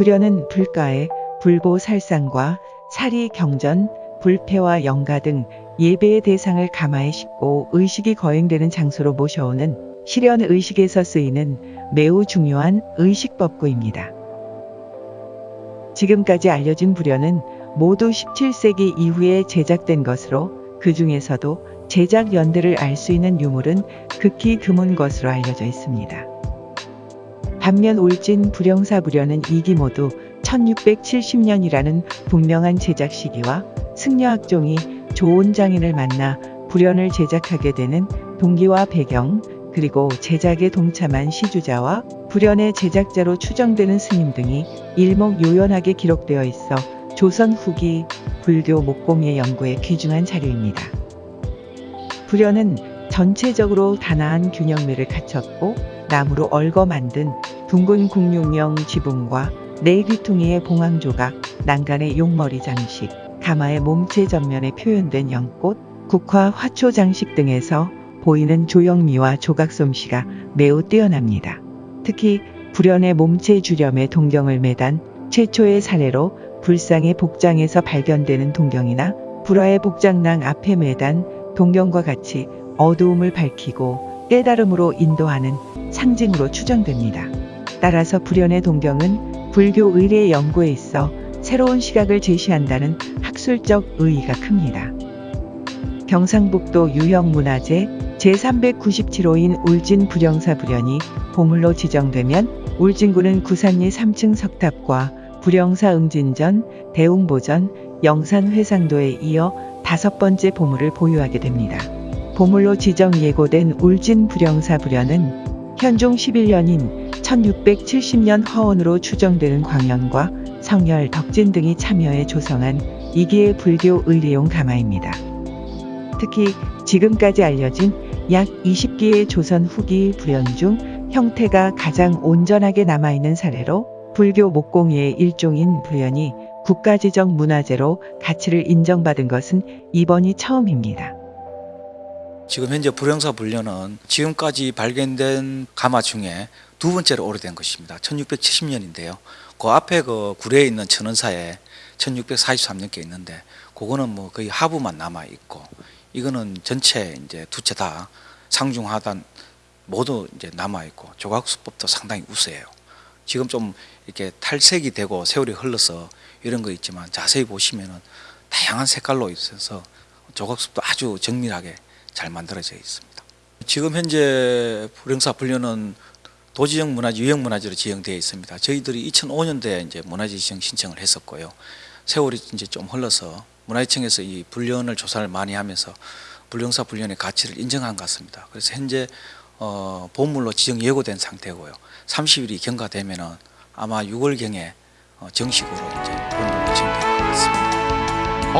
불연은 불가에 불보살상과 사리 경전, 불패와 영가 등 예배의 대상을 가마에 싣고 의식이 거행되는 장소로 모셔오는 실현 의식에서 쓰이는 매우 중요한 의식법구입니다. 지금까지 알려진 불연은 모두 17세기 이후에 제작된 것으로 그 중에서도 제작 연대를 알 수 있는 유물은 극히 드문 것으로 알려져 있습니다. 반면 올진 불영사 불연은 이기 모두 1670년이라는 분명한 제작 시기와 승려학종이 좋은 장인을 만나 불연을 제작하게 되는 동기와 배경 그리고 제작에 동참한 시주자와 불연의 제작자로 추정되는 스님 등이 일목요연하게 기록되어 있어 조선 후기 불교 목공의 연구에 귀중한 자료입니다. 불연은 전체적으로 단아한 균형매를 갖췄고 나무로 얽어 만든 둥근 국육령 지붕과 네 귀퉁이의 봉황 조각, 난간의 용머리 장식, 가마의 몸체 전면에 표현된 연꽃, 국화 화초 장식 등에서 보이는 조형미와 조각 솜씨가 매우 뛰어납니다. 특히 불연의 몸체 주렴에 동경을 매단 최초의 사례로 불상의 복장에서 발견되는 동경이나 불화의 복장랑 앞에 매단 동경과 같이 어두움을 밝히고 깨달음으로 인도하는 상징으로 추정됩니다. 따라서 불연의 동경은 불교 의례 연구에 있어 새로운 시각을 제시한다는 학술적 의의가 큽니다. 경상북도 유형문화재 제397호인 울진 불영사 불연이 보물로 지정되면 울진군은 구산리 3층 석탑과 불영사 응진전, 대웅보전, 영산 회상도에 이어 다섯 번째 보물을 보유하게 됩니다. 보물로 지정 예고된 울진 불영사 불연은 현종 11년인 1670년 화원으로 추정되는 광연과 성열, 덕진 등이 참여해 조성한 이기의 불교 의례용 가마입니다. 특히 지금까지 알려진 약 20기의 조선 후기 불연 중 형태가 가장 온전하게 남아있는 사례로 불교 목공예의 일종인 불연이 국가지정 문화재로 가치를 인정받은 것은 이번이 처음입니다. 지금 현재 불영사 불려는 지금까지 발견된 가마 중에 두 번째로 오래된 것입니다. 1670년인데요. 그 앞에 그 구례에 있는 천원사에 1643년께 있는데 그거는 뭐 거의 하부만 남아 있고 이거는 전체 이제 두채 다 상중 하단 모두 이제 남아 있고 조각 수법도 상당히 우수해요. 지금 좀 이렇게 탈색이 되고 세월이 흘러서 이런 거 있지만 자세히 보시면은 다양한 색깔로 있어서 조각수도 아주 정밀하게 잘 만들어져 있습니다. 지금 현재 불영사 분류는 도지적 문화재, 유형 문화재로 지정되어 있습니다. 저희들이 2005년도에 이제 문화재 지정 신청을 했었고요. 세월이 이제 좀 흘러서 문화재청에서 이 불련을 조사를 많이 하면서 불영사 불련의 가치를 인정한 것 같습니다. 그래서 현재 어, 보물로 지정 예고된 상태고요. 30일이 경과되면은 아마 6월경에 어, 정식으로 이제 보물로 지정될 것 같습니다.